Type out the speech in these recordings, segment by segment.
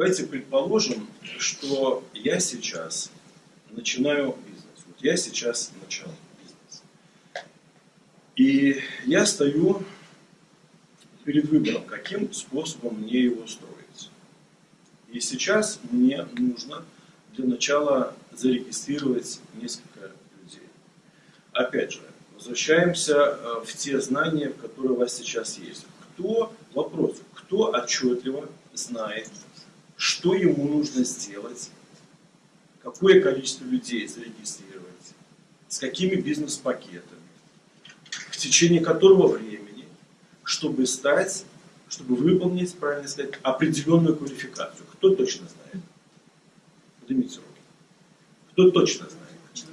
Давайте предположим, что я сейчас начинаю бизнес. Вот я сейчас начал бизнес. И я стою перед выбором, каким способом мне его строить. И сейчас мне нужно для начала зарегистрировать несколько людей. Опять же, возвращаемся э, в те знания, которые у вас сейчас есть. Кто, вопрос, кто отчетливо знает, что ему нужно сделать, какое количество людей зарегистрировать, с какими бизнес-пакетами, в течение которого времени, чтобы стать, чтобы выполнить, правильно сказать, определенную квалификацию. Кто точно знает? Поднимите руки. Кто точно знает?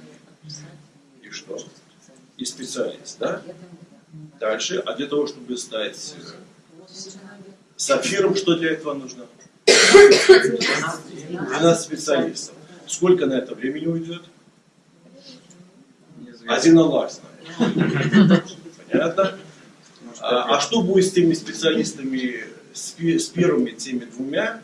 И что? И специалист, да? Дальше, а для того, чтобы стать сапфиром, что для этого нужно? 12 специалистов. Сколько на это времени уйдет? Один Аллах знает. Понятно? А, а что будет с теми специалистами, с, с первыми теми двумя,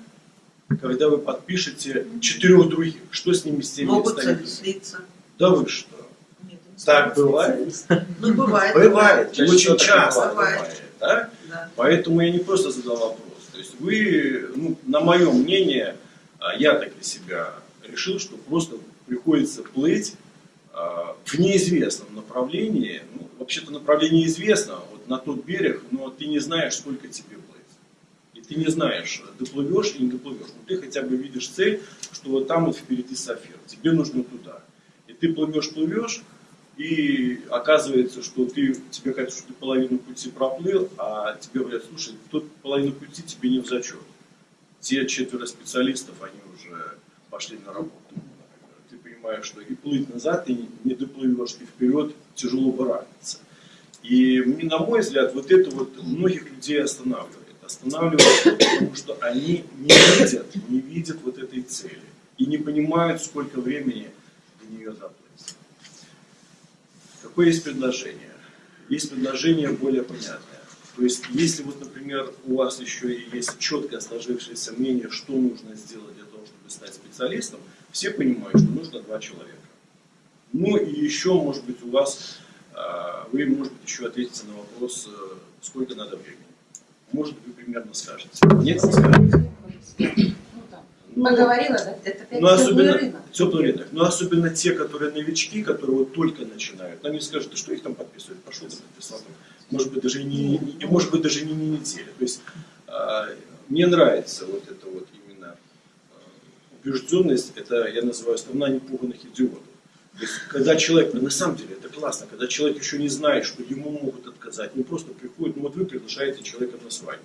когда вы подпишете четырех других? Что с ними, с теми Могут слиться. Да вы что? Нет, так бывает? Ну, бывает. Бывает, очень часто бывает. бывает. да? Да. Поэтому я не просто задал вопрос. То есть вы, ну, на мое мнение, а, я так для себя решил, что просто приходится плыть а, в неизвестном направлении. Ну, вообще-то направление известно, вот на тот берег, но ты не знаешь, сколько тебе плыть. И ты не знаешь, доплывешь или не доплывешь. Но ты хотя бы видишь цель, что вот там вот впереди сафир, тебе нужно туда. И ты плывешь, плывешь, и оказывается, что ты, тебе кажется, что ты половину пути проплыл, а тебе говорят, слушай, тут половину пути тебе не в зачет. Те четверо специалистов, они уже пошли на работу. Ты понимаешь, что и плыть назад ты не доплывешь, и вперед тяжело барахтаться. И на мой взгляд, вот это вот многих людей останавливает. Останавливает, потому что они не видят, не видят вот этой цели. И не понимают, сколько времени до нее заплыть. Какое есть предложение? Есть предложение более понятное. То есть, если вот, например, у вас еще и есть четкое сложившееся мнение, что нужно сделать для того, чтобы стать специалистом, все понимают, что нужно два человека. Ну и еще, может быть, у вас, а, вы, может быть, еще ответите на вопрос, э, сколько надо времени. Может, вы примерно скажете. Нет, не скажете. Ну, Поговорила, да? Это ну, особенно, рынок. Теплый рынок. Но особенно те, которые новички, которые вот только начинают. Они скажут, да что их там подписывают? Пошел ты подписал. Может быть, даже не, не, может быть, даже не, не неделя. То есть, э, мне нравится вот это вот именно э, убежденность, это я называю страна непуганных идиотов. То есть, когда человек, на самом деле это классно, когда человек еще не знает, что ему могут отказать, не просто приходит, ну вот вы приглашаете человека на свадьбу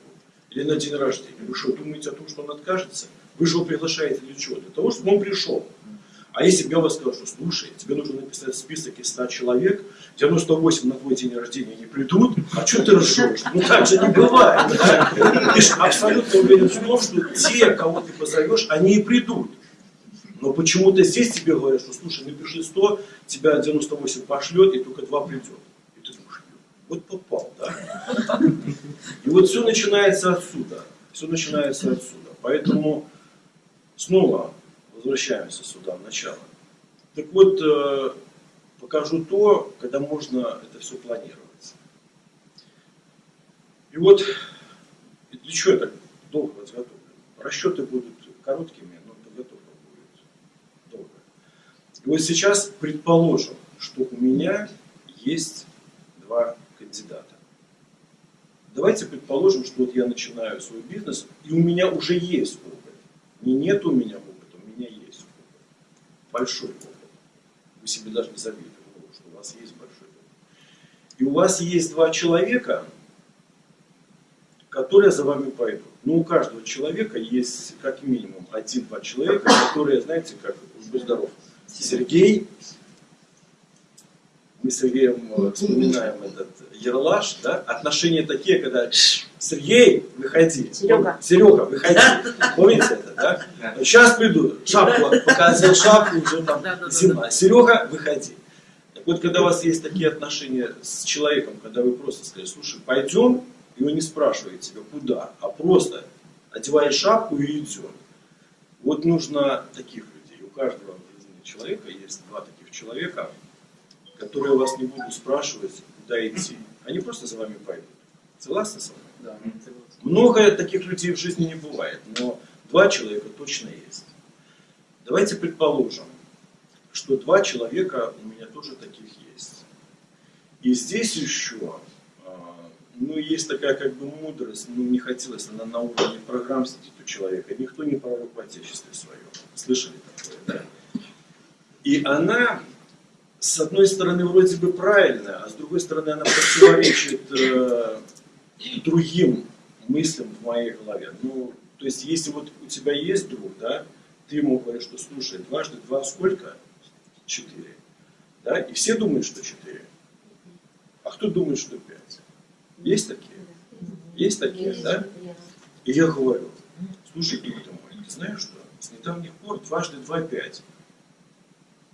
или на день рождения. Вы что, думаете о том, что он откажется? Вы же его приглашаете для чего? Для того, чтобы он пришел. А если бы я вам сказал, что слушай, тебе нужно написать список из 100 человек, 98 на твой день рождения не придут, а что ты ржешь? Ну так же не бывает. Ты же абсолютно уверен в том, что те, кого ты позовешь, они и придут. Но почему-то здесь тебе говорят, что слушай, напиши 100, тебя 98 пошлет, и только 2 придет. И ты думаешь, вот попал, да? И вот все начинается отсюда. Все начинается отсюда. Поэтому снова возвращаемся сюда, в начало. Так вот, э, покажу то, когда можно это все планировать. И вот, для чего я так долго подготовлен? Расчеты будут короткими, но подготовка будет долгая. И вот сейчас предположим, что у меня есть два кандидата. Давайте предположим, что вот я начинаю свой бизнес, и у меня уже есть опыт. Не нет у меня опыта, у меня есть опыт. Большой опыт. Вы себе даже не забили что у вас есть большой опыт. И у вас есть два человека, которые за вами пойдут. Ну, у каждого человека есть как минимум один-два человека, которые, знаете, как, будь здоров, Сергей, мы с Сергеем э, вспоминаем этот Ерлаш, да, отношения такие, когда Сергей, выходи. Серега. Серега, выходи. Помните это, да? Сейчас приду. Шапку показывал, шапку, уже там зима. Серега, выходи. Так вот, когда у вас есть такие отношения с человеком, когда вы просто сказали, слушай, пойдем, и он не спрашивает тебя, куда, а просто одеваешь шапку и идем. Вот нужно таких людей. У каждого в жизни человека есть два таких человека, которые вас не будут спрашивать, куда идти. Они просто за вами пойдут. Согласны со мной? Да. Много таких людей в жизни не бывает, но два человека точно есть. Давайте предположим, что два человека у меня тоже таких есть. И здесь еще, а, ну, есть такая как бы мудрость, ну, не хотелось, она на уровне программ сидит у человека. Никто не пророк в Отечестве своем. Слышали такое, да? И она, с одной стороны, вроде бы правильная, а с другой стороны, она противоречит э, другим мыслям в моей голове. Ну, то есть, если вот у тебя есть друг, да, ты ему говоришь, что слушай, дважды два сколько? Четыре. Да? И все думают, что четыре. А кто думает, что пять? Есть такие? Есть такие, да? И я говорю, слушай, друг ты мой, ты знаешь что? С недавних пор дважды два пять.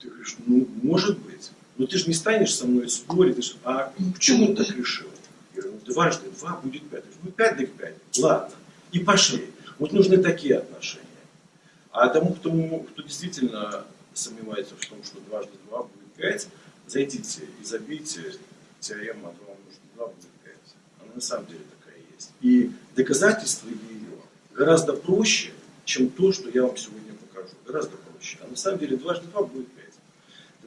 Ты говоришь, ну, может быть. Но ты же не станешь со мной спорить. Ты ж, а почему ты так решил? Я говорю, ну, дважды два будет пять. Говорю, ну, пять так пять. Ладно. И пошли. Вот нужны такие отношения. А тому, кто, кто действительно сомневается в том, что дважды два будет пять, зайдите и забейте теорема 2 умножить на 2 будет 5. Она на самом деле такая есть. И доказательство ее гораздо проще, чем то, что я вам сегодня покажу. Гораздо проще. А на самом деле дважды два будет 5.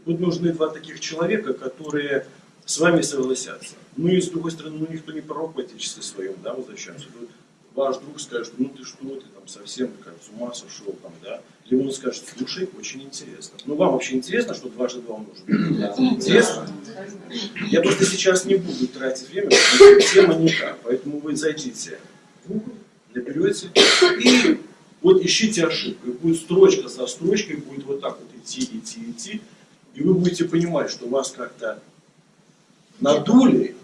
Вот нужны два таких человека, которые с вами согласятся. Ну и с другой стороны, ну никто не пророк в отечестве своем, да, возвращаемся. Тут ваш друг скажет, ну ты что, ты там совсем как с ума сошел, там, да. Или он скажет, слушай, очень интересно. Ну вам вообще интересно, что дважды два умножить? Да. Интересно? Я просто сейчас не буду тратить время, потому что тема не та. Поэтому вы зайдите в Google, наберете и вот ищите ошибку. И будет строчка за строчкой, будет вот так вот идти, идти, идти. И вы будете понимать, что вас как-то надули,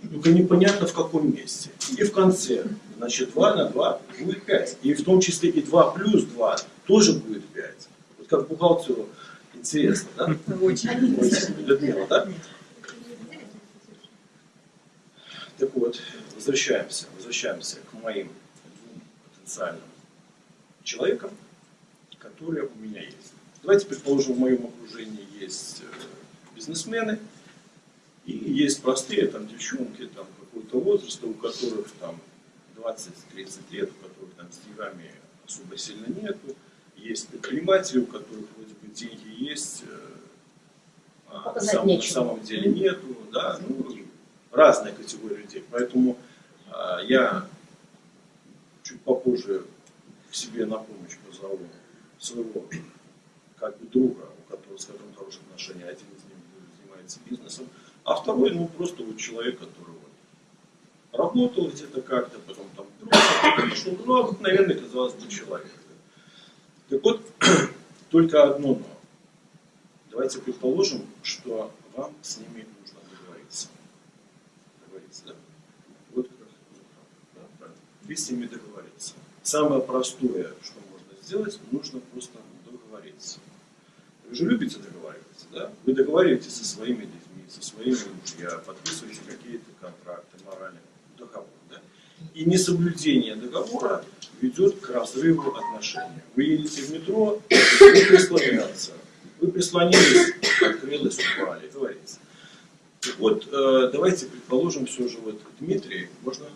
только непонятно в каком месте. И в конце, значит, 2 на 2 будет 5. И в том числе и 2 плюс 2 тоже будет 5. Вот как бухгалтеру интересно, да? Очень. Людмила, да? Так вот, возвращаемся, возвращаемся к моим двум потенциальным человекам, которые у меня есть. Давайте предположим, в моем окружении есть э, бизнесмены, и есть простые там девчонки там какого-то возраста, у которых там 20-30 лет, у которых там с деньгами особо сильно нету. Есть предприниматели, у которых вроде бы деньги есть, э, а на самом, на самом деле нету, да, ну, разная категория людей. Поэтому а, я чуть попозже к себе на помощь позову своего как бы друга, у которого, с которым хорошие отношения, один из них занимается бизнесом, а второй, ну, просто вот человек, который вот работал где-то как-то, потом там пошел, ну, обыкновенный, казалось бы, человек. Так вот, только одно но. Давайте предположим, что вам с ними нужно договориться. Договориться, да? Вот как да. Вы с ними договориться. Самое простое, что можно сделать, нужно просто договориться. Вы же любите договариваться, да? Вы договариваетесь со своими детьми, со своими мужья, подписываете какие-то контракты, моральные, договор, да? И несоблюдение договора ведет к разрыву отношений. Вы едете в метро, вы прислоняться. Вы прислонились, открылось, упали, говорится. Вот, э, давайте предположим все же вот Дмитрий, можно?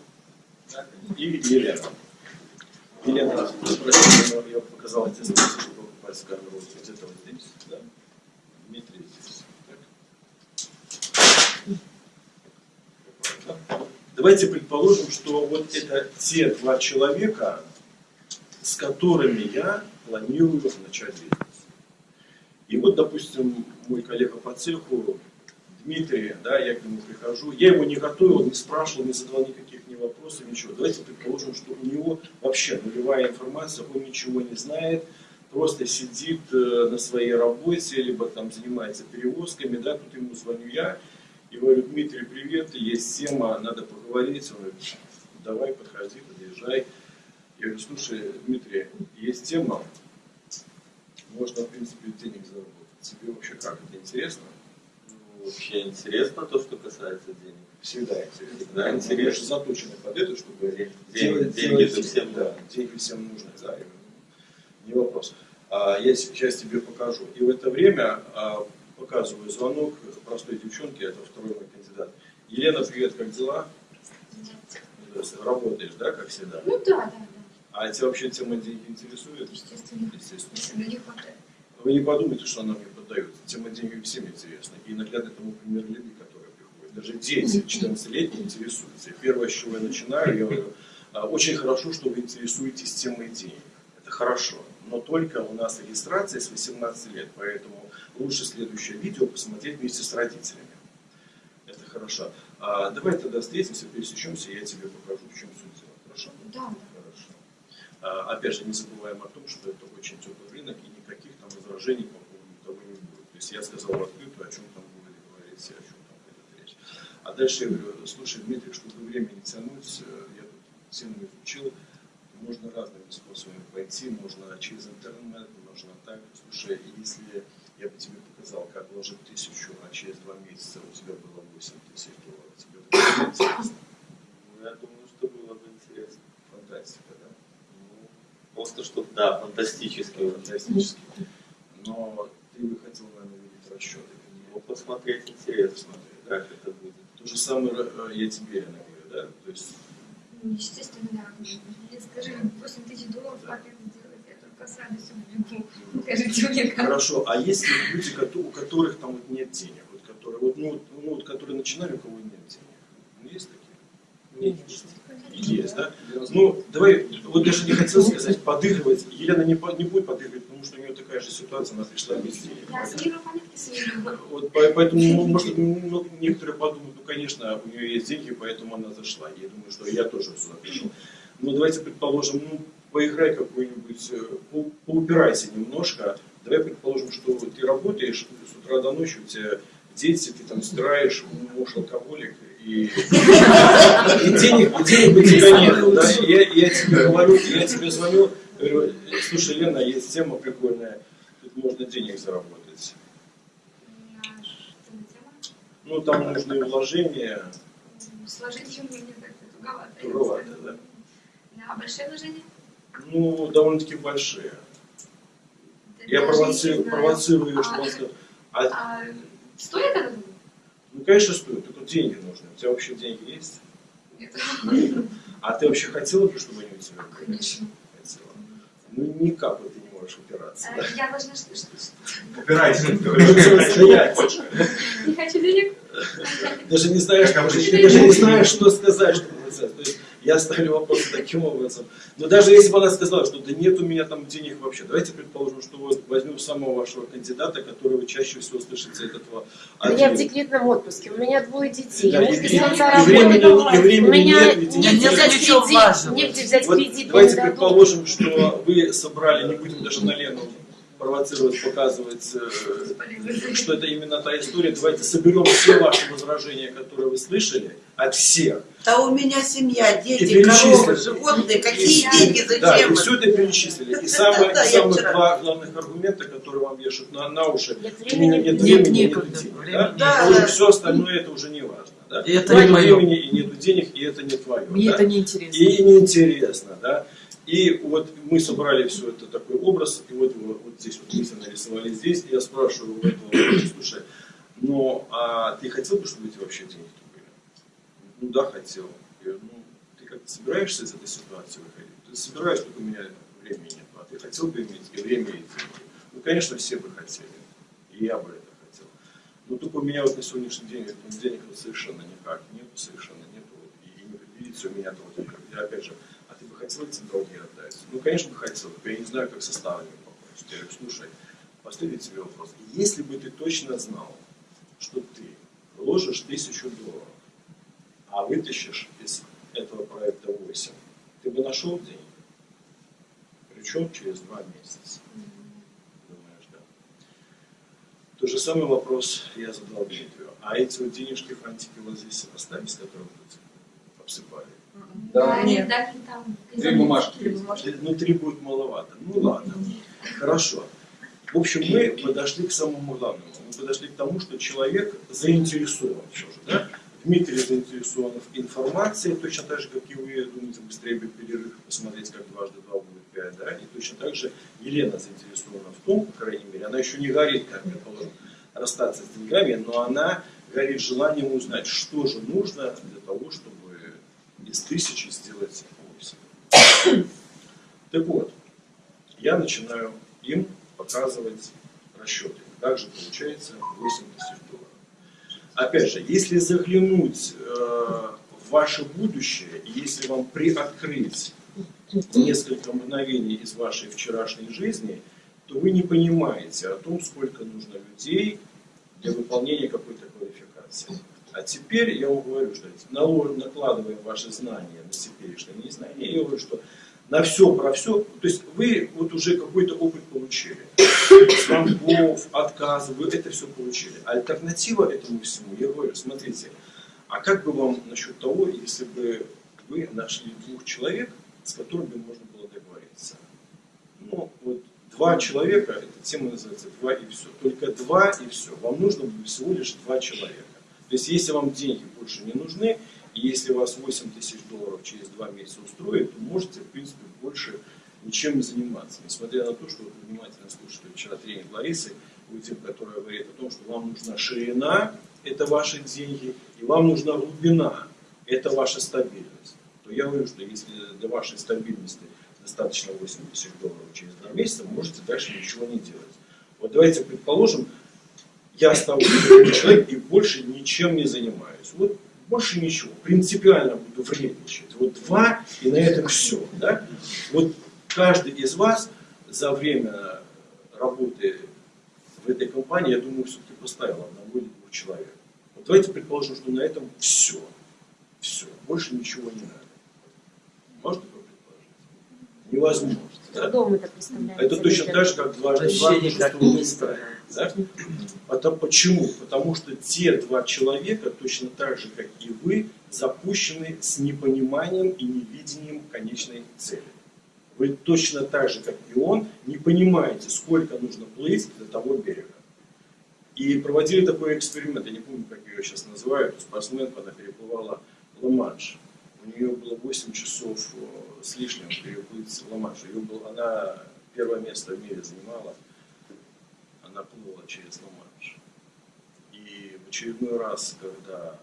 И Елена. Елена, простите, но я показал эти списки, вот где-то вот здесь, да? Дмитрий здесь. Так. Давайте предположим, что вот это те два человека, с которыми я планирую начать бизнес. И вот, допустим, мой коллега по цеху, Дмитрий, да, я к нему прихожу, я его не готовил, не спрашивал, не задавал никаких ни вопросов, ничего. Давайте предположим, что у него вообще нулевая информация, он ничего не знает, просто сидит э, на своей работе, либо там занимается перевозками, да, тут ему звоню я и говорю, Дмитрий, привет, есть тема, надо поговорить. Он говорит, давай, подходи, подъезжай. Я говорю, слушай, Дмитрий, есть тема, можно, в принципе, денег заработать. Тебе вообще как, это интересно? Ну, вообще интересно то, что касается денег. Всегда интересно. Всегда Мы интересно. же заточены под это, чтобы Деньги- делать- деньги делать- всем да, деньги всем нужны, да, и не вопрос. А, Я сейчас тебе покажу. И в это время а, показываю звонок простой девчонке, это второй мой кандидат. Елена, привет, как дела? Работаешь, да, как всегда? Ну да, да, да. А тебя вообще тема денег интересует? Естественно. Естественно. Не хватает. Вы не подумайте, что она мне поддается. Тема денег всем интересна. И наглядно тому пример люди, которые приходят. Даже дети 14-летние интересуются. И первое, с чего я начинаю, я говорю, «А, очень хорошо, что вы интересуетесь темой денег. Это хорошо. Но только у нас регистрация с 18 лет, поэтому лучше следующее видео посмотреть вместе с родителями. Это хорошо. А, давай тогда встретимся, пересечемся, и я тебе покажу, в чем суть дела. Хорошо? Да. Хорошо. А, Опять же, не забываем о том, что это очень теплый рынок, и никаких там возражений по поводу того не будет. То есть я сказал открыто, о чем там будет говорить, о чем там пойдет речь. А дальше я говорю, слушай, Дмитрий, чтобы время не тянуть, э, я тут тему изучил, можно разными способами пойти, можно через интернет, можно так. Слушай, если я бы тебе показал, как вложить тысячу, а через два месяца у тебя было 8 тысяч долларов, тебе было интересно? Ну, я думаю, что было бы интересно. Фантастика, да? Ну, просто что, да, фантастически. фантастически. Но ты бы хотел, наверное, видеть расчеты. Ну, посмотреть интересно, Посмотреть, как это будет. То же самое э, я тебе, говорю, да? То есть, Естественно, да. Если скажи, 8 тысяч долларов, это сделать, я только с радостью убегу. Покажите мне как. хорошо, а есть ли люди, у которых там вот нет денег, вот которые, вот, ну, вот, ну, вот, которые начинали, у кого нет денег? Ну, есть такие? Есть, да? Ну, давай, вот даже не хотел сказать подыгрывать. Елена не, не будет подыгрывать, потому что у нее такая же ситуация, она пришла без денег. Я сыграю монетки свои. Вот по- поэтому, может, ну, некоторые подумают, ну, конечно, у нее есть деньги, поэтому она зашла. Я думаю, что я тоже сюда пришел. Но давайте предположим, ну, поиграй какой-нибудь, э, по- поупирайся немножко. Давай предположим, что ты работаешь с утра до ночи, у тебя дети, ты там стираешь, муж алкоголик, и, и денег, денег у тебя нет. Да? Я, я тебе говорю, я тебе звоню, говорю, слушай, Лена, есть тема прикольная, тут можно денег заработать. Что? Ну, там нужны вложения. Сложить ее мне как-то туговато. Туговато, да. Да, большие вложения? Ну, довольно-таки большие. Да Я провоцирую, провоцирую, А, сказал, а, А стоит это? ну, конечно, стоит, только деньги нужны. У тебя вообще деньги есть? Нет. А ты вообще хотела бы, чтобы они у тебя были? Конечно. Ну, никак ты не можешь упираться. А, Я должна что? что- что- Упирайся. Не хочу денег? Даже не знаешь, даже, не знаешь, что сказать, чтобы написать. Я ставлю вопрос таким образом. Но даже если бы она сказала, что да нет у меня там денег вообще, давайте предположим, что вот возьмем самого вашего кандидата, которого чаще всего слышите от этого. Да я в декретном отпуске, у меня двое детей, Да, муж и- без и- и времени- и времени у меня нет, ведь негде взять кредит, важного. негде взять Вот кредит, давайте дадут. предположим, что вы собрали, не будем даже на Лену провоцировать, показывать, э, что это именно та история. Давайте соберем все ваши возражения, которые вы слышали, от всех. Да у меня семья, дети, коровы, животные. Какие И- деньги, Да, зачем? и все это перечислили. И самые, Да, я самые вчера- два главных аргумента, которые вам вешают на, на уши. Нет У меня времени. нет Нет, времени, нет некогда. денег. Да? нет. Да, Уже да. все остальное это уже не важно. Да? И это Нет не мое. времени и нету денег, и это не твое. Мне да? это не интересно. И неинтересно, да. И вот мы собрали все это такой образ, и вот, вот, вот здесь вот мы все нарисовали здесь, и я спрашиваю у этого, слушай, ну а ты хотел бы, чтобы эти вообще деньги? Ну да, хотел. Я говорю, ну ты как-то собираешься из этой ситуации выходить? Ты собираешь, только у меня времени нет, а ты хотел бы иметь и время, и деньги? Ну, конечно, все бы хотели, и я бы это хотел. Но только у меня вот на сегодняшний день вот, денег совершенно никак нету, совершенно нету. Вот, и не предвидится у меня долги. Я опять же, а ты бы хотел эти долги отдать? Ну, конечно, бы хотел. Я не знаю, как составами попасть. Я говорю, слушай, последний тебе вопрос. Если бы ты точно знал, что ты вложишь тысячу долларов, а вытащишь из этого проекта 8, ты бы нашел деньги? Причем через два месяца. Думаешь, да? Тот же самый вопрос я задал Дмитрию. А эти вот денежки, фантики вот здесь оставить, с которых тут обсыпали? Да, они дали там. Три бумажки. Три бумажки. Внутри будет маловато. Ну ладно. Хорошо. В общем, мы подошли к самому главному. Мы подошли к тому, что человек заинтересован все же, да? Дмитрий заинтересован в информации, точно так же, как и вы, думаете, быстрее бы перерыв посмотреть, как дважды два будет пять, да, и точно так же Елена заинтересована в том, по крайней мере, она еще не горит, как предположим, расстаться с деньгами, но она горит желанием узнать, что же нужно для того, чтобы из тысячи сделать восемь. Так вот, я начинаю им показывать расчеты. Как же получается 8 тысяч долларов. Опять же, если заглянуть э, в ваше будущее, если вам приоткрыть несколько мгновений из вашей вчерашней жизни, то вы не понимаете о том, сколько нужно людей для выполнения какой-то квалификации. А теперь я вам говорю, что накладывая ваши знания на теперешнее незнание, я говорю, что на все про все, то есть вы вот уже какой-то опыт получили. Звонков, отказов, вы это все получили. Альтернатива этому всему, я говорю, смотрите, а как бы вам насчет того, если бы вы нашли двух человек, с которыми можно было договориться? Ну, вот два человека, эта тема называется два и все. Только два и все. Вам нужно было всего лишь два человека. То есть, если вам деньги больше не нужны, и если вас 8 тысяч долларов через два месяца устроит, то можете, в принципе, больше ничем не заниматься. Несмотря на то, что вы внимательно слушали вчера тренинг Ларисы, Уитин, которая говорит о том, что вам нужна ширина, это ваши деньги, и вам нужна глубина, это ваша стабильность. То я говорю, что если для вашей стабильности достаточно 8 тысяч долларов через два месяца, можете дальше ничего не делать. Вот давайте предположим, я такой человек и больше ничем не занимаюсь. Вот больше ничего. Принципиально буду вредничать. Вот два, и на этом все. Да? Вот каждый из вас за время работы в этой компании, я думаю, все-таки поставил одного или двух человек. Вот давайте предположим, что на этом все. Все. Больше ничего не надо. Можно такое предположить? Невозможно. Да? это. Это точно так же, как два, мистера. да? Это почему? Потому что те два человека, точно так же, как и вы, запущены с непониманием и невидением конечной цели. Вы точно так же, как и он, не понимаете, сколько нужно плыть до того берега. И проводили такой эксперимент, я не помню, как ее сейчас называют, спортсменка, она переплывала Ла-Манш. У нее было 8 часов э, с лишним переплыть Ла-Манш. Был, она первое место в мире занимала она плыла через Ла-Манш. И в очередной раз, когда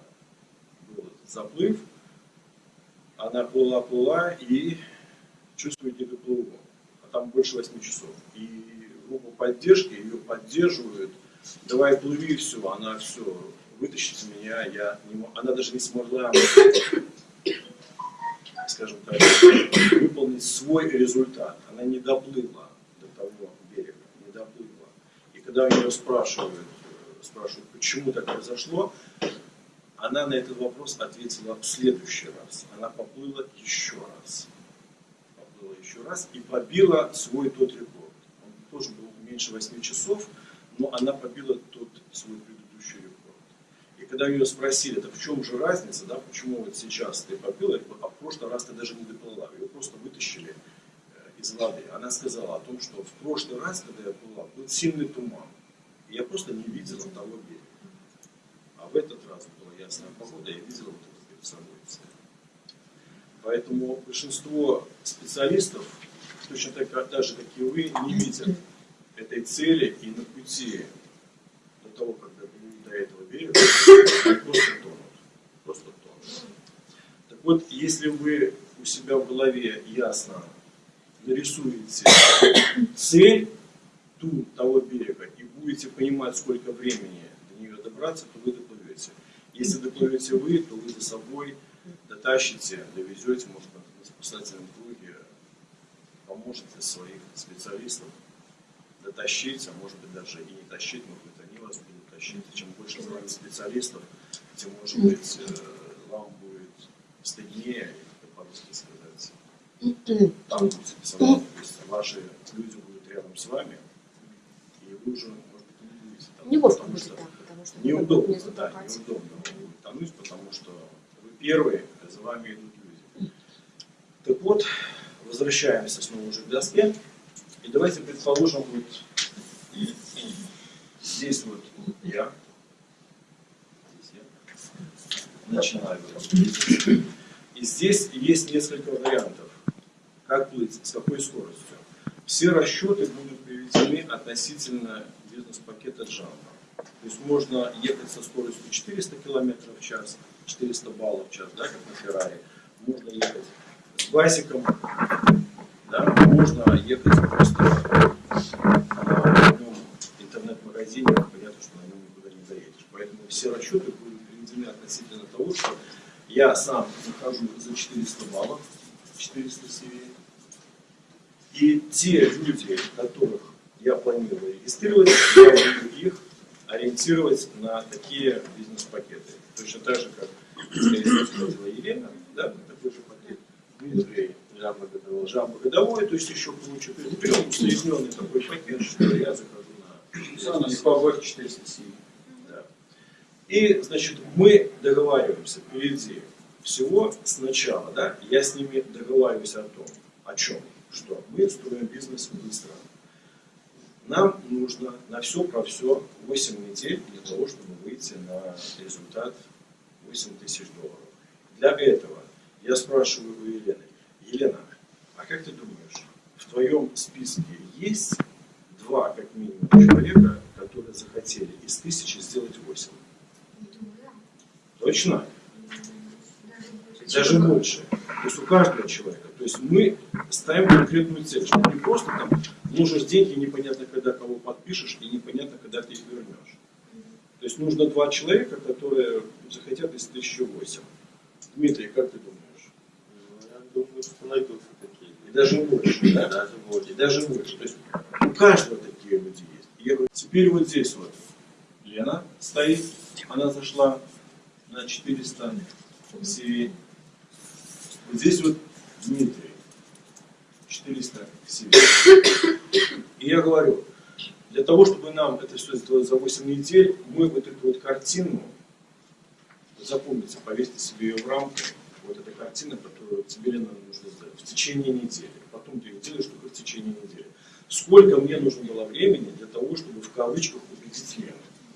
был заплыв, она плыла-плыла и чувствует, не доплыву. А там больше 8 часов. И группа поддержки ее поддерживают. Давай плыви, все, она все, вытащите меня, я не мо- Она даже не смогла, скажем так, выполнить свой результат. Она не доплыла до того берега, не доплыла. И когда у нее спрашивают, э, спрашивают, почему так произошло, она на этот вопрос ответила в следующий раз. Она поплыла еще раз. Еще раз и побила свой тот рекорд. Он тоже был меньше 8 часов, но она побила тот свой предыдущий рекорд. И когда ее спросили, так в чем же разница, да, почему вот сейчас ты побила, а в прошлый раз ты даже не доплыла, ее просто вытащили э, из воды. Она сказала о том, что в прошлый раз, когда я плыла, был сильный туман. И я просто не видела того берега. А в этот раз была ясная погода, я видела вот это перед собой. Поэтому большинство специалистов, точно так даже как и вы, не видят этой цели и на пути до того, когда дойдут до этого они просто тонут. Просто тонут. Так вот, если вы у себя в голове ясно нарисуете цель ту того берега и будете понимать, сколько времени до нее добраться, то вы доплывете. Если доплывете вы, то вы за собой дотащите, довезете, может быть, на спасательном круге, поможете своих специалистов дотащить, а может быть даже и не тащить, может быть они вас будут тащить. И чем больше с вами специалистов, тем может быть э, вам будет стыднее, как по-русски сказать, там будете то есть ваши люди будут рядом с вами, и вы уже, может быть, не будете там. Неловко потому будет что так, потому что Неудобно, не да, неудобно будет тонуть, потому что первые, за вами идут люди. Так вот, возвращаемся снова уже к доске. И давайте предположим, вот здесь вот я, здесь я начинаю. И здесь есть несколько вариантов, как плыть, с какой скоростью. все расчеты будут приведены относительно бизнес-пакета Джамбо. То есть можно ехать со скоростью 400 км в час, 400 баллов в час, да, как на Феррари. Можно ехать с басиком, да, можно ехать просто на одном интернет-магазине, понятно, что на нем никуда не заедешь. Поэтому все расчеты будут приведены относительно того, что я сам захожу за 400 баллов, 400 CV, и те люди, которых я планирую регистрировать, я буду их ориентировать на такие бизнес-пакеты. Точно так же, как, сказала Елена, да, на такой же пакет. Дмитрий Жаба годового. Жаба годовой, то есть еще есть берем усредненный такой пакет, что я захожу на Самое легковой 407. да. И, значит, мы договариваемся впереди всего сначала, да, я с ними договариваюсь о том, о чем, что мы строим бизнес быстро. Нам нужно на все про все 8 недель для того, чтобы выйти на результат 8 тысяч долларов. Для этого я спрашиваю у Елены, Елена, а как ты думаешь, в твоем списке есть два, как минимум, человека, которые захотели из тысячи сделать 8? Думаю, да. Точно? Даже больше. То есть у каждого человека. То есть мы ставим конкретную цель, что не просто там нужишь деньги, непонятно когда кого подпишешь, и непонятно когда ты их вернешь. То есть нужно два человека, которые захотят из 1008. Дмитрий, как ты думаешь? Ну, я думаю, что найдутся такие. И даже больше, да? Даже И больше. даже больше. То есть у каждого такие люди есть. И я говорю, теперь вот здесь вот Лена стоит, она зашла на 400 CV. Вот здесь вот Дмитрий, 400 CV. И я говорю, для того, чтобы нам это все сделать за 8 недель, мы вот эту вот картину, запомните, повесьте себе ее в рамку, вот эта картина, которую тебе Лена нужно сделать в течение недели. Потом ты ее делаешь только в течение недели. Сколько мне нужно было времени для того, чтобы в кавычках убедить Лену?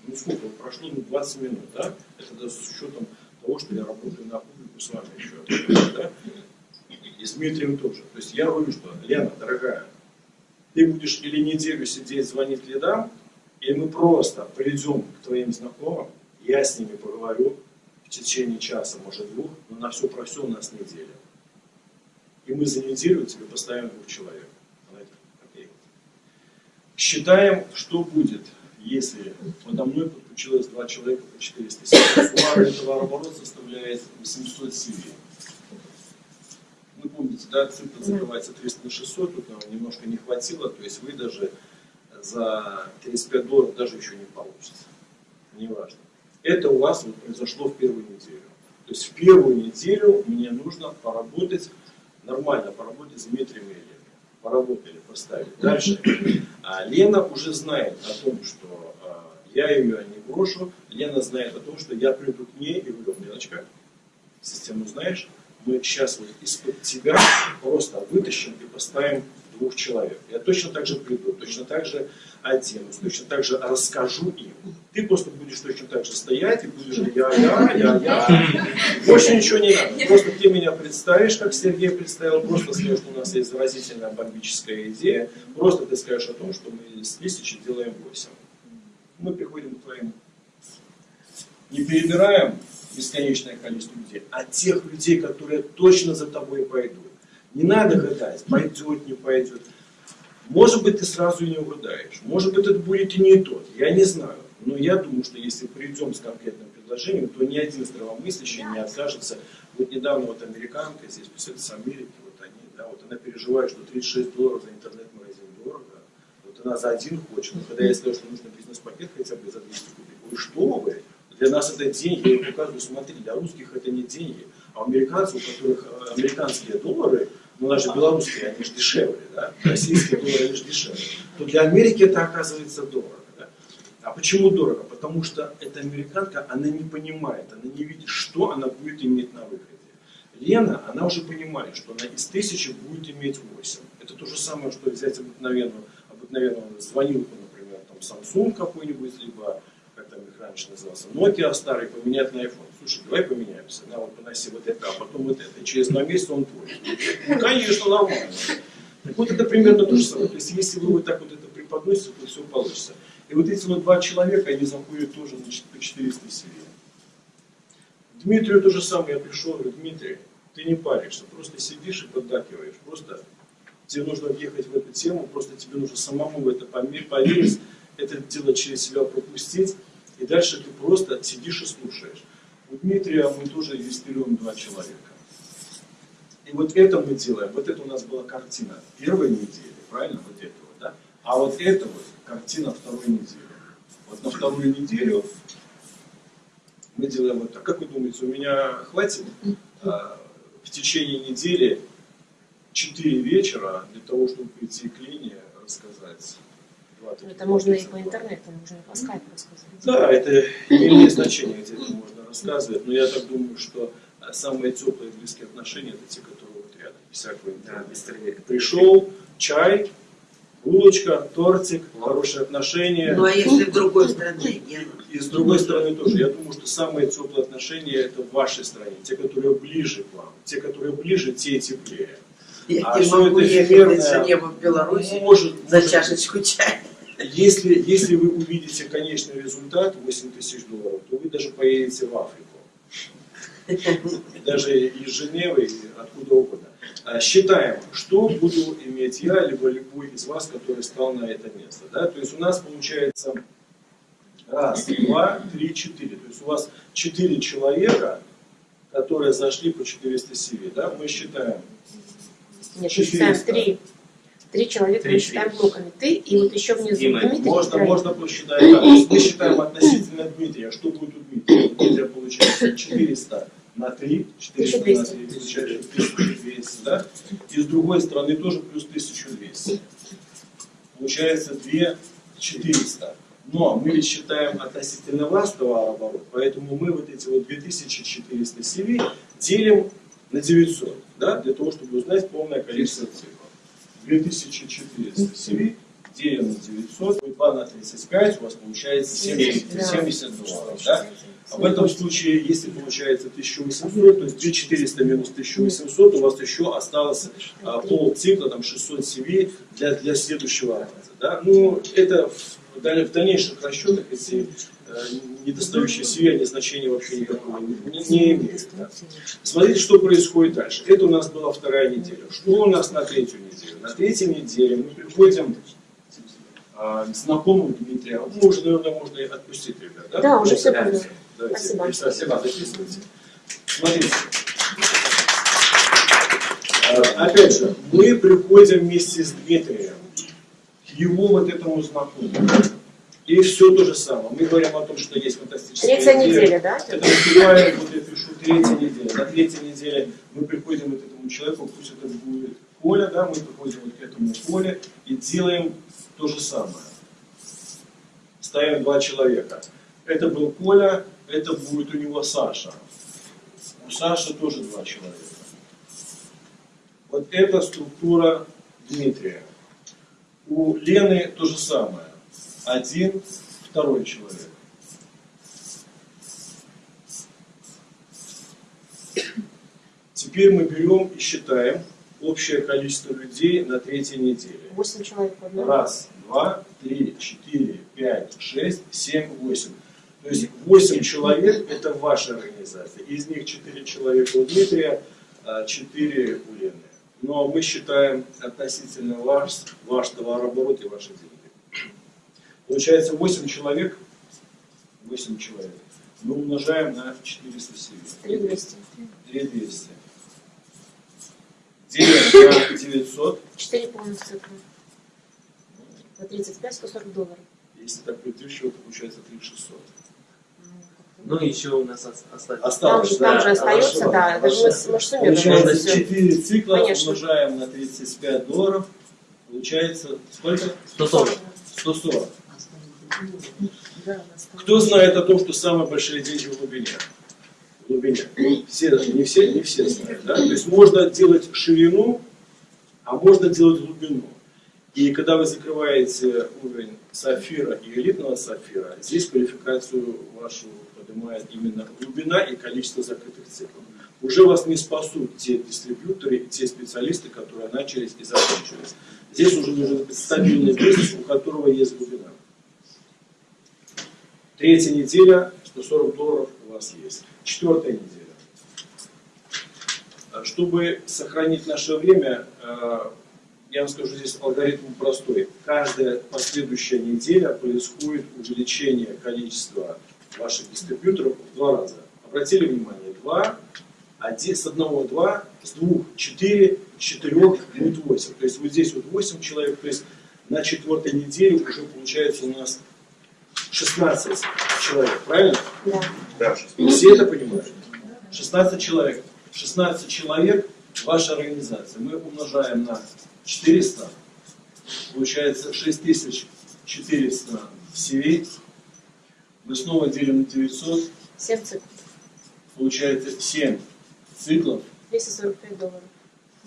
Ну сколько? Прошло ну, 20 минут, да? Это даже с учетом того, что я работаю на публику с вами еще. Да? И с Дмитрием тоже. То есть я говорю, что, Лена, дорогая, ты будешь или неделю сидеть, звонить лидам, или мы просто придем к твоим знакомым, я с ними поговорю в течение часа, может двух, но на все про все у нас неделя. И мы за неделю тебе поставим двух человек. Считаем, что будет, если подо мной подключилось два человека по 400 CV. Суммарный товарооборот составляет 800 CV. Помните, да, цифра закрывается 300 на 600, тут нам немножко не хватило, то есть вы даже за 35 долларов даже еще не получится. Неважно. Это у вас вот произошло в первую неделю. То есть в первую неделю мне нужно поработать, нормально поработать с Дмитрием и. Поработали, поставили. Дальше. А Лена уже знает о том, что а, я ее не брошу. Лена знает о том, что я приду к ней и говорю, Леночка, систему знаешь, мы сейчас вот из-под тебя просто вытащим и поставим двух человек. Я точно так же приду, точно так же оденусь, точно так же расскажу им. Ты просто будешь точно так же стоять и будешь я-я, я-я. Больше ничего не надо. Просто ты меня представишь, как Сергей представил, просто скажешь, у нас есть заразительная бомбическая идея. Просто ты скажешь о том, что мы с тысячи делаем 8. Мы приходим к твоим не перебираем бесконечное количество людей, а тех людей, которые точно за тобой пойдут. Не надо гадать, пойдет, не пойдет. Может быть, ты сразу и не угадаешь. Может быть, это будет и не тот. Я не знаю. Но я думаю, что если придем с конкретным предложением, то ни один здравомыслящий не откажется. Вот недавно вот американка здесь, пусть с Америки, вот они, да, вот она переживает, что 36 долларов за интернет-магазин дорого. Вот она за один хочет. Но когда я сказал, что нужно бизнес-пакет хотя бы за 200 кубик, вы что вы? Для нас это деньги, я показываю, смотри, для русских это не деньги, а у американцев, у которых э, американские доллары, ну наши белорусские, они же дешевле, да? российские доллары, они же дешевле, то для Америки это оказывается дорого. Да? А почему дорого? Потому что эта американка, она не понимает, она не видит, что она будет иметь на выходе. Лена, она уже понимает, что она из тысячи будет иметь 8. Это то же самое, что взять обыкновенную, обыкновенную звонилку, например, там Samsung какой-нибудь, либо раньше назывался, Nokia старый, поменять на iPhone. Слушай, давай поменяемся. На, вот поноси вот это, а потом вот это. И через два месяца он твой. Ну, конечно, нормально. Так вот это примерно то же самое. То есть если вы вот так вот это преподносите, то все получится. И вот эти вот два человека, они заходят тоже на чет- по 400 себе. Дмитрию то же самое, я пришел, говорю, Дмитрий, ты не паришься, просто сидишь и поддакиваешь. Просто тебе нужно въехать в эту тему, просто тебе нужно самому в это поверить, это дело через себя пропустить, и дальше ты просто сидишь и слушаешь. У Дмитрия мы тоже регистрируем два человека. И вот это мы делаем, вот это у нас была картина первой недели, правильно, вот это вот, да? А вот это вот картина второй недели. Вот на вторую неделю мы делаем вот так. Как вы думаете, у меня хватит а, в течение недели 4 вечера для того, чтобы прийти к Лене, рассказать Это можно и по интернету, можно и по скайпу рассказать. Да, это не имеет значения, где это можно рассказывать, но я так думаю, что а, самые теплые и близкие отношения это те, которые вот рядом, без всякого интернета. Пришел, чай, булочка, тортик, хорошие отношения. Ну а если в другой стране, Гена? И с другой стороны тоже, я думаю, что самые теплые отношения это в вашей стране, те, которые ближе к вам, те, которые ближе, те и теплее. Я А не что могу это ехать эфемерное? из Женевы в Беларусь Может, за может чашечку чая. Если, если вы увидите конечный результат 8 тысяч долларов, то вы даже поедете в Африку. Даже из Женевы, откуда угодно. А, Считаем, что буду иметь я, либо любой из вас, который стал на это место. Да? То есть у нас получается раз, два, три, четыре. То есть у вас четыре человека, которые зашли по 400 CV. Да? Мы считаем Нет, мы считаем 400. три. Три человека мы Три, считаем три. блоками. Ты и вот еще внизу Дима, Дмитрий. Можно, можно посчитать есть мы считаем относительно Дмитрия. Что будет у Дмитрия? У Дмитрия получается 400 на 3, 400 на 3, 1200. получается 1200, да? И с другой стороны тоже плюс 1200. Получается 2400. Но мы ведь считаем относительно вас товарооборот, поэтому мы вот эти вот 2400 CV делим на 900, да, для того, чтобы узнать полное количество цифр. 2400 CV делим на 900, 2 на 35, у вас получается 70, Да. 70 долларов, да? А в этом случае, если получается 1800, то есть 2400 минус 1800, у вас еще осталось а, пол цикла, там 600 CV для, для следующего раза. Да? Ну, это в, в дальнейших расчетах э, недостающие CV, они значения вообще никакого не, не- имеют. да. Смотрите, что происходит дальше. Это у нас была вторая неделя. Что у нас на третью неделю? На третьей неделе мы приходим а, к знакомому Дмитрия. Ну, уже, наверное, можно и отпустить, ребят. Да, Да, уже все Давайте. понял. Давайте, Спасибо. Спасибо, записывайте. Смотрите. А, Опять же, мы приходим вместе с Дмитрием к его вот этому знакомому. И все то же самое. Мы говорим о том, что есть фантастическая Третья идея. неделя, да? Это наступает, вот я пишу, третья неделя. На третьей неделе мы приходим вот к этому человеку, пусть это будет Коля, да, мы приходим вот к этому Коле и делаем то же самое. Ставим два человека. Это был Коля, это будет у него Саша. У Саши тоже два человека. Вот это структура Дмитрия. У Лены то же самое. Один, второй человек. Теперь мы берем и считаем общее количество людей на третьей неделе. Восемь человек в одном. Раз, два, три, четыре, пять, шесть, семь, восемь. То есть восемь человек это ваша организация. Из них четыре человека у Дмитрия, а четыре у Лены. Но мы считаем относительно ваш, ваш товарооборот и ваши деньги. Получается 8 человек, 8 человек. Мы умножаем на 407. Три двести. 3200. Делим на 900. Четыре полных цифры. За 35 140 долларов. Если так притыщего, то получается 3600. Ну, еще у нас. Там Осталось, же, там да, же остается, хорошо, да, это же мы, суммируем Получается всё. 4 цикла, Конечно. умножаем на 35 долларов. Получается сколько? 140. 140. Кто знает о том, что самые большие деньги в глубине? В глубине. Все, не все, не все знают. Да? То есть можно делать ширину, а можно делать глубину. И когда вы закрываете уровень сапфира и элитного сапфира, здесь квалификацию вашу поднимает именно глубина и количество закрытых циклов. уже вас не спасут те дистрибьюторы и те специалисты, которые начались и закончились. Здесь уже нужен стабильный бизнес, у которого есть глубина. Третья неделя, 140 долларов у вас есть. Четвертая неделя. А Чтобы сохранить наше время, э, я вам скажу, здесь алгоритм простой. Каждая последующая неделя происходит увеличение количества ваших дистрибьюторов в два раза. Обратили внимание, два, один, с одного два, с двух четыре, с четырех будет восемь. То есть вот здесь вот восемь человек, то есть на четвертой неделе уже получается у нас 16 человек, правильно? Да. Все это понимают? 16 человек. 16 человек ваша организация. Мы умножаем на 400. Получается 6400 CV. Мы снова делим на 900. 7 циклов. Получается 7 циклов. 245 долларов.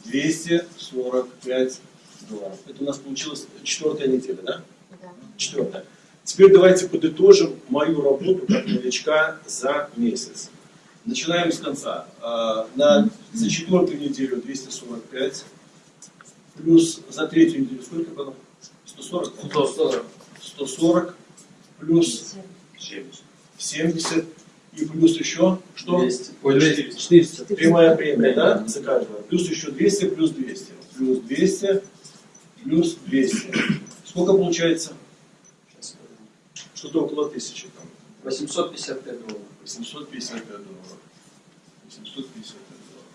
245 долларов. Это у нас получилась четвертая неделя, да? Да. Четвертое. Теперь давайте подытожим мою работу как новичка за месяц. Начинаем с конца. А, На, за четвертую неделю 245, плюс за третью неделю сколько было? 140? 140. 140, плюс 70, и плюс еще, что? 200. Ой, 200. 400. Прямая премия, да, за каждого. Плюс еще 200, плюс 200. Плюс 200, плюс 200. Сколько получается? Что-то около тысячи там. 855 долларов. 855 долларов. 855 долларов.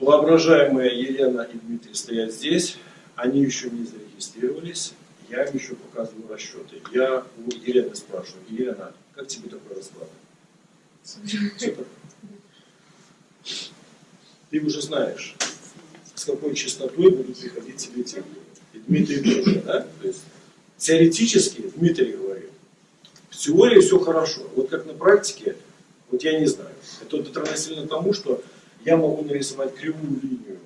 Воображаемые Елена и Дмитрий стоят здесь. Они еще не зарегистрировались. Я им еще показываю расчеты. Я у Елены спрашиваю, Елена, как тебе такой расклад? Супер. Ты уже знаешь, с какой частотой будут приходить тебе те. И Дмитрий тоже, да? То есть теоретически Дмитрий говорит, в теории все хорошо. Вот как на практике, вот я не знаю. Это вот равносильно тому, что я могу нарисовать кривую линию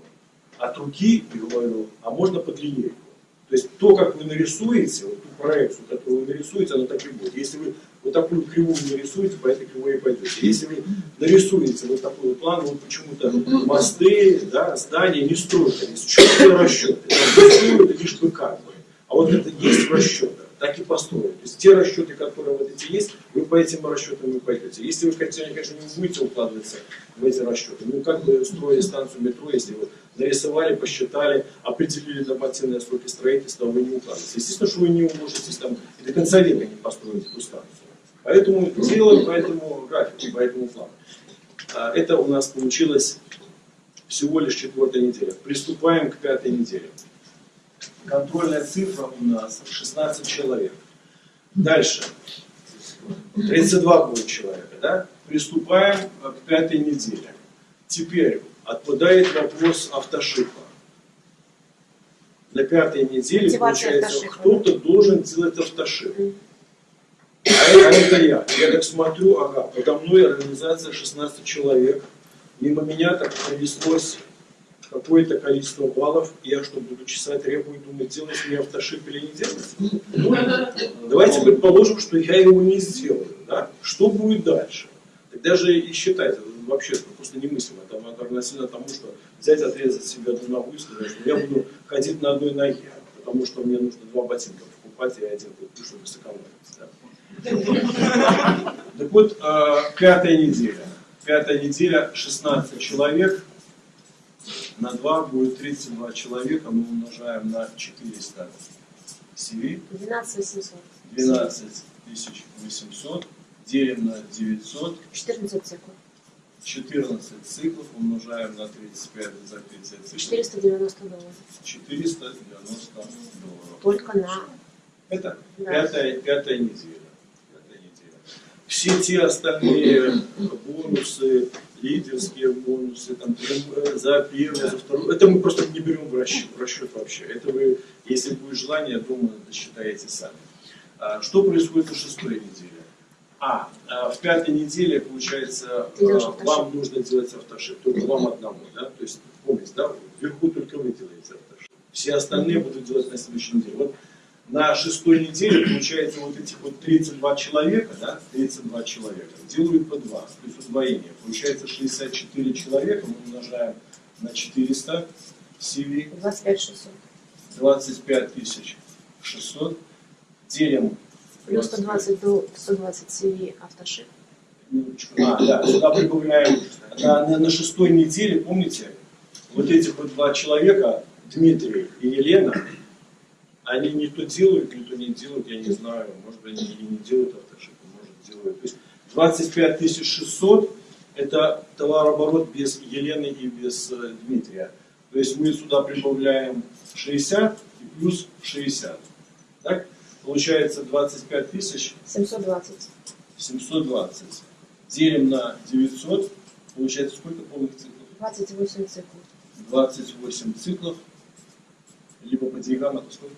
от руки и говорю, а можно под линейку. То есть то, как вы нарисуете, вот ту проекцию, которую вы нарисуете, оно так и будет. Если вы вот такую кривую нарисуете, по этой кривой и пойдете. Если вы нарисуете вот такой вот план, вот почему-то мосты, да, здания не строят, есть четкие расчеты. Строят лишь бы как бы. А вот это есть в расчетах, так и построят. То есть те расчеты, которые вот эти есть, вы по этим расчетам и пойдете. Если вы, конечно, конечно, не будете укладываться в эти расчеты, ну как бы строить станцию метро, если вы нарисовали, посчитали, определили нормативные сроки строительства, вы не укладываетесь. Естественно, что вы не уложитесь там и до конца века не построите эту станцию. Поэтому делаем по этому графику, по этому плану. А, Это у нас получилось всего лишь четвертая неделя. Приступаем к пятой неделе. Контрольная цифра у нас 16 человек. Дальше. 32 будет человека, да? Приступаем к пятой неделе. Теперь отпадает вопрос автошипа. На пятой неделе, Мотивация получается, кто-то должен делать автошип. А это, а это я. Я так смотрю, ага, подо мной организация 16 человек. Мимо меня так пронеслось какое-то количество баллов. Я что, буду чесать репу и думать, делать мне автошип или не делать? Ну, давайте предположим, что я его не сделаю. Да? Что будет дальше? Тогда же и считать, это вообще просто немыслимо. Там, это равносильно тому, что взять, отрезать себе одну ногу и сказать, что я буду ходить на одной ноге, потому что мне нужно два ботинка покупать, и один куплю, чтобы сэкономить. Да? Так вот, э, пятая неделя. Пятая неделя, 16 человек. На 2 будет 32 человека. Мы умножаем на 400 CV. 12 800. 12 800. Делим на 900. 14 циклов. 14 циклов умножаем на 35 за 30 циклов. 490 долларов. 490 долларов. Только на... Это Да. пятая, пятая неделя. Пятая неделя. Все те остальные бонусы, лидерские бонусы, там, за первую, за вторую, это мы просто не берем в расчет, в расчет вообще. Это вы, если будет желание, думаю, досчитаете сами. А, Что происходит на шестой неделе? А, а, в пятой неделе, получается, а, вам нужно делать автошип, только вам одному, да? То есть, помните, да, вверху только вы делаете автошип. Все остальные будут делать на следующей неделе. Вот на шестой неделе, получается, вот этих вот 32 человека, да, 32 человека, делают по 2, то есть удвоение. Получается 64 человека, мы умножаем на 400 CV, 25 600. 25 тысяч 600, делим Плюс 120 до 120 CV автошип. А, да, сюда прибавляем на, на, на шестой неделе, помните, вот этих вот два человека, Дмитрий и Елена, они не то делают, не то не делают, я не знаю, может быть, они и не делают автошипы, может делают. То есть 25 600 это товарооборот без Елены и без э, Дмитрия. То есть мы сюда прибавляем 60 и плюс 60. Так? Получается 25 тысяч 720. 720. Делим на 900. Получается сколько полных циклов? 28 циклов. 28 циклов. Либо по деньгам это сколько?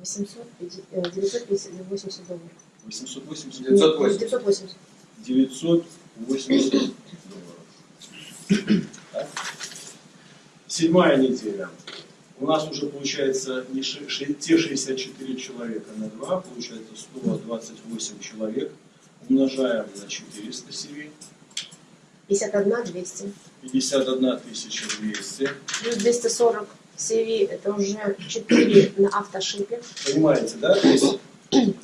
850, э, 980 долларов. 880? 980. 980. 980 долларов. Так. Седьмая неделя. У нас уже получается не ши- ши- те 64 человека на 2, получается 128 человек. Умножаем на 400 CV. 51 200. 51 200. Плюс 240 CV это уже 4 на автошипе. Понимаете, да? То есть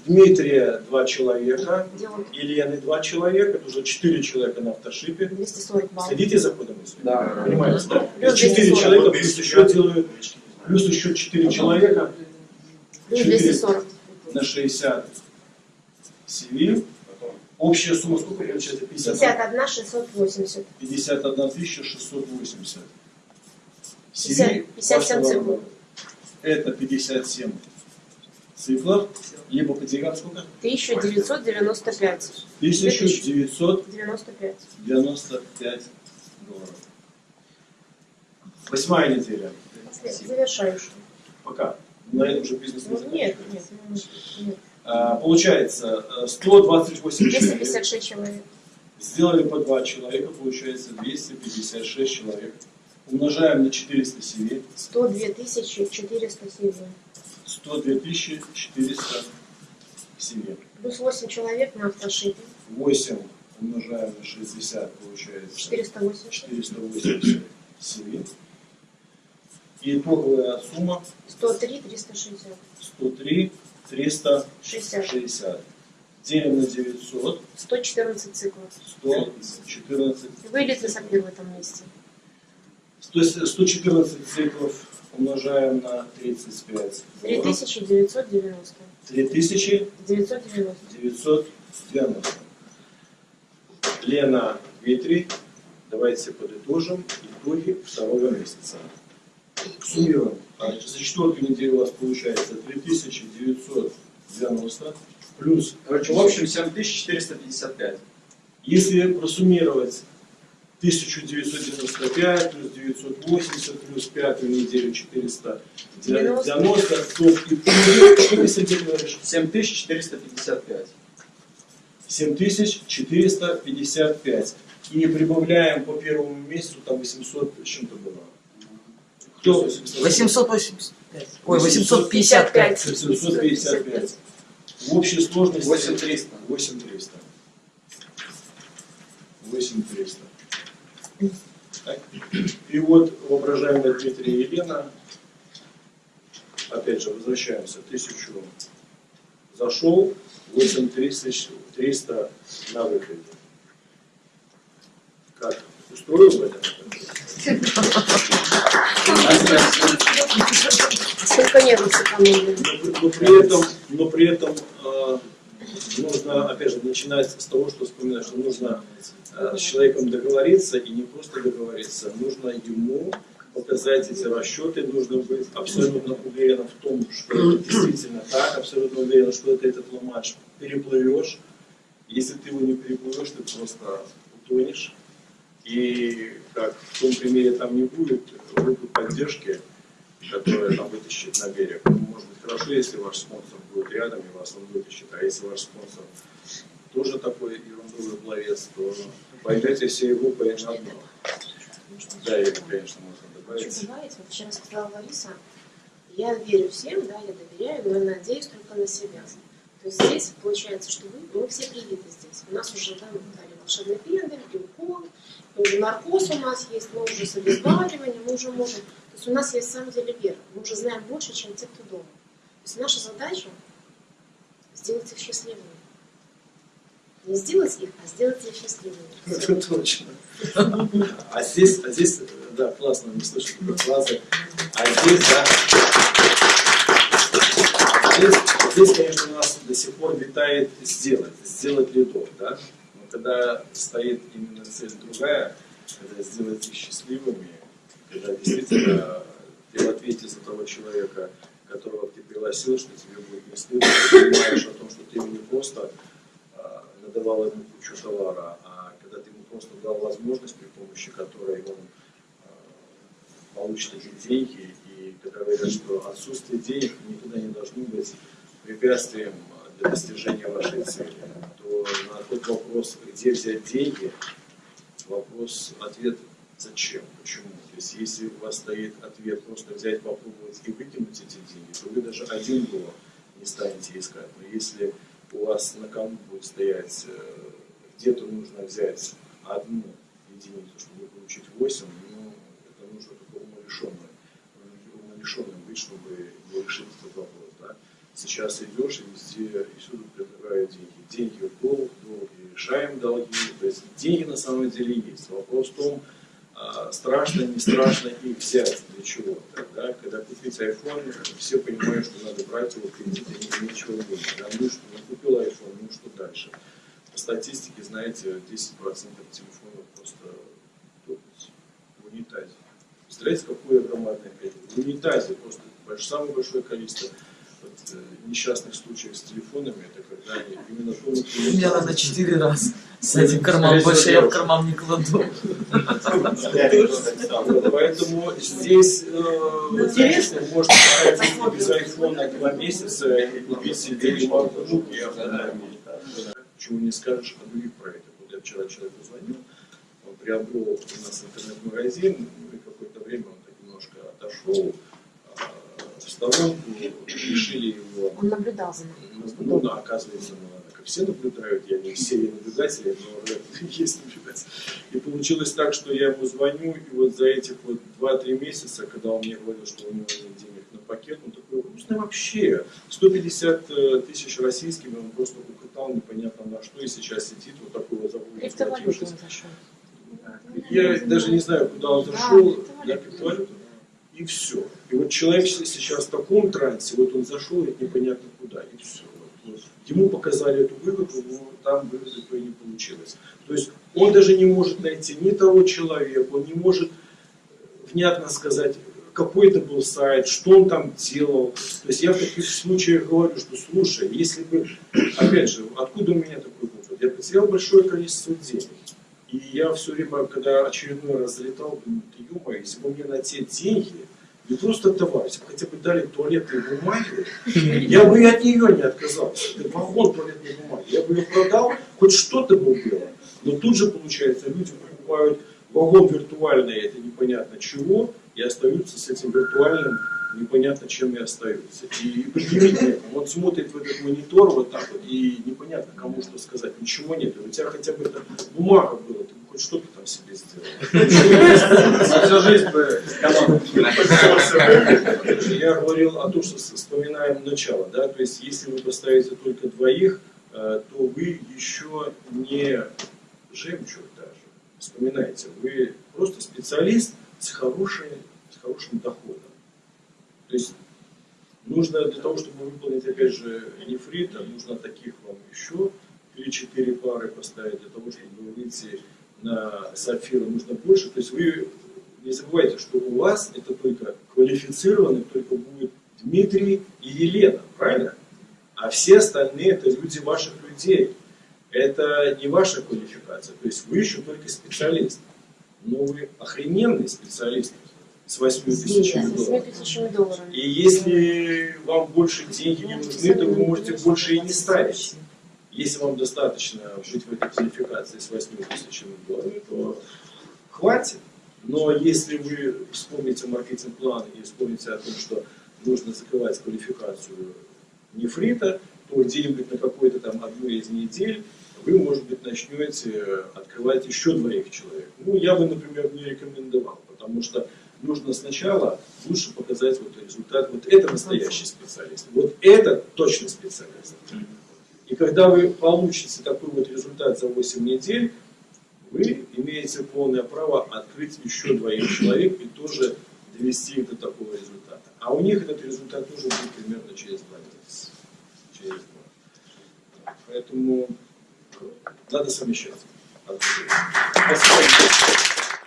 Дмитрия два человека, Елены два человека, это уже четыре человека на автошипе. 240 баллов. Следите за ходом мысли? Да. Понимаете, да? Плюс Четыре 240. человека, плюс еще делают, плюс еще четыре человека Плюс 400. 240. на 60 CV. Общая сумма сколько получается? 50, 51 680. 51 680. 50 57 вашего циклов. Это 57 циклов. Либо по деньгам сколько? 1995. 1995 95. долларов. Восьмая неделя. Завершающий. Пока. На этом же бизнес не Ну, нет, нет, ну, нет. А, Получается, э, 128 человек. 256 человек. Сделали по два человека, получается 256 человек. Умножаем на 400 CV. 102 400 CV. 102 400 CV. Плюс 8 человек на автошипе. 8 умножаем на 60, получается 480. 480 CV. И итоговая сумма 103 360. 103 360. 60. Делим на 900, 114 циклов. 114 Вылет на в этом месте. 100 114 циклов умножаем на 35. 3990. 3990. 990. Лена, Дмитрий, давайте подытожим итоги второго месяца. Суммируем. За четвертую неделю у вас получается 3990 плюс, Короче, в общем 7455. если просуммировать 1995 плюс 980 плюс пятую неделю 490, то в итоге, что ты, Сергей, говоришь? 7455. 7455. И прибавляем по первому месяцу, там 800 с чем-то было. Кто? 885. Ой, 855. 755. В общей сложности 8300. 8300. 8300. И вот воображаемая Дмитрия Елена, опять же, возвращаемся, тысячу зашел, 8300 на выходе. Как? Устроил это? Сколько нервов сэкономили. Но, при этом, но при этом э, нужно, опять же, начинать с того, что вспоминать, что нужно э, с человеком договориться и не просто договориться, нужно ему показать эти расчеты, нужно быть абсолютно уверенным в том, что это действительно так, абсолютно уверен, что ты этот ломач переплывешь. Если ты его не переплывешь, ты просто утонешь. И как в том примере там не будет группы поддержки, которая там вытащит на берег. Ну, Может быть хорошо, если ваш спонсор будет рядом и вас он вытащит, а если ваш спонсор тоже такой ерундовый пловец, то пойдете всей группой на дно. Да, и, конечно, можно Хочу добавить. добавить, вот вчера сказала Лариса, Я верю всем, да, я доверяю, но надеюсь только на себя. То есть здесь получается, что вы, мы все привиты здесь. У нас уже да, дали волшебный пендель, уже наркоз у нас есть, мы уже с обезболиванием, мы уже можем. То есть у нас есть на самом деле вера. Мы уже знаем больше, чем те, кто дома. То есть наша задача сделать их счастливыми. Не сделать их, а сделать их счастливыми. Это точно. А здесь, а здесь, да, классно, слышу такой фразы. А здесь, да, здесь, здесь, конечно, у нас до сих пор витает сделать, сделать лидов, да. Когда стоит именно цель другая, когда сделать их счастливыми, когда действительно ты в ответе за того человека, которого ты пригласил, что тебе будет не стыдно, ты понимаешь о том, что ты ему не просто а, надавал ему кучу товара, а когда ты ему просто дал возможность, при помощи которой он а, получит эти деньги, и когда говорят, что отсутствие денег никогда не должно быть препятствием для достижения вашей цели, на тот вопрос, где взять деньги, вопрос, ответ зачем, почему. То есть если у вас стоит ответ просто взять, попробовать и выкинуть эти деньги, то вы даже один доллар не станете искать. Но если у вас на кону будет стоять, э, где-то нужно взять одну единицу, чтобы получить 8, ну, это нужно только умалишенным, умалишенным быть, чтобы его решить этот вопрос. Да? Сейчас идешь и везде, и всюду предлагают деньги. В долг, долги решаем долги. То есть деньги на самом деле есть. Вопрос в том, а, страшно, не страшно их взять, для чего. Да? Когда купить iPhone, все понимают, что надо брать его кредит, и ничего не будет. Да? Ну что, ну купил iPhone, ну что дальше? По статистике, знаете, 10% телефонов просто топят в унитазе. Представляете, какое громадное количество? В унитазе просто самое большое количество вот, э, несчастных случаев с телефонами, это когда они именно в У меня надо четыре раза. С этим карман больше я в карман не кладу. Поэтому здесь э, Интересно. конечно, можно без айфона два месяца и купить себе MacBook и автономию. Чего не скажешь о других проектах. Вот я вчера человеку звонил, он приобрел у нас интернет-магазин, ну и какое-то время он так немножко отошел сторонку, решили его Он наблюдал за нами. ну, да, оказывается, ну, как все наблюдают, я не все наблюдатели, но есть наблюдатель. И получилось так, что я ему звоню, и вот за этих вот 2-3 месяца, когда он мне говорил, что у него нет денег на пакет, он такой, грустный вообще. 150 э, тысяч российскими он просто укатал непонятно на что, и сейчас сидит вот такой вот зашел. я даже не знаю, куда он Да, зашел, криптовалюта. И все. И вот человек сейчас в таком трансе, вот он зашел и непонятно куда, и все. Вот. Ему показали эту выгоду, но там выгоды то и не получилось. То есть он даже не может найти ни того человека, он не может внятно сказать, какой это был сайт, что он там делал. То есть я в таких случаях говорю, что слушай, если бы, опять же, откуда у меня такой опыт? Я потерял большое количество денег. И я все время, когда очередной раз залетал, думаю, ты ё если бы мне на те деньги, не просто товар, если бы хотя бы дали туалетные бумаги, я бы и от нее не отказался. Это вагон туалетной бумаги. Я бы ее продал, хоть что-то бы было. Но тут же, получается, люди покупают вагон виртуальный, это непонятно чего, и остаются с этим виртуальным непонятно чем и остаются. И предъявить некому. Он смотрит в этот монитор вот так вот, и непонятно кому что сказать. Ничего нет. У тебя хотя бы эта бумага была, ты бы хоть что-то там себе сделал. Всю жизнь бы. Я говорил о том, что вспоминаем начало, да, то есть если вы поставите только двоих, э, то вы еще не жемчуг даже. Вспоминайте, вы просто специалист с, хорошей, с хорошим доходом. То есть нужно для того, чтобы выполнить, опять же, нефрита, нужно таких вам еще или четыре пары поставить для того, чтобы выйти на сапфиры, нужно больше. То есть вы не забывайте, что у вас это только квалифицированный, только будет Дмитрий и Елена, правильно? А все остальные это люди ваших людей. Это не ваша квалификация. То есть вы еще только специалист. Но вы охрененный специалист с 8 тысячами С 8 долларов. И если вам больше деньги не нужны, то вы можете больше и не ставить. Если вам достаточно быть в этой квалификации с 8 тысячами долларов, то хватит. Но если вы вспомните маркетинг-план и вспомните о том, что нужно закрывать квалификацию нефрита, то где-нибудь на какой-то там одной из недель вы, может быть, начнете открывать еще двоих человек. Ну, я бы, например, не рекомендовал, потому что нужно сначала лучше показать вот результат. Вот это настоящий специалист. Вот это точно специалист. И когда вы получите такой вот результат за 8 недель, вы имеете полное право открыть еще двоих человек и тоже довести их до такого результата. А у них этот результат нужен будет примерно через два месяца. Через два. Поэтому надо совмещать. Спасибо.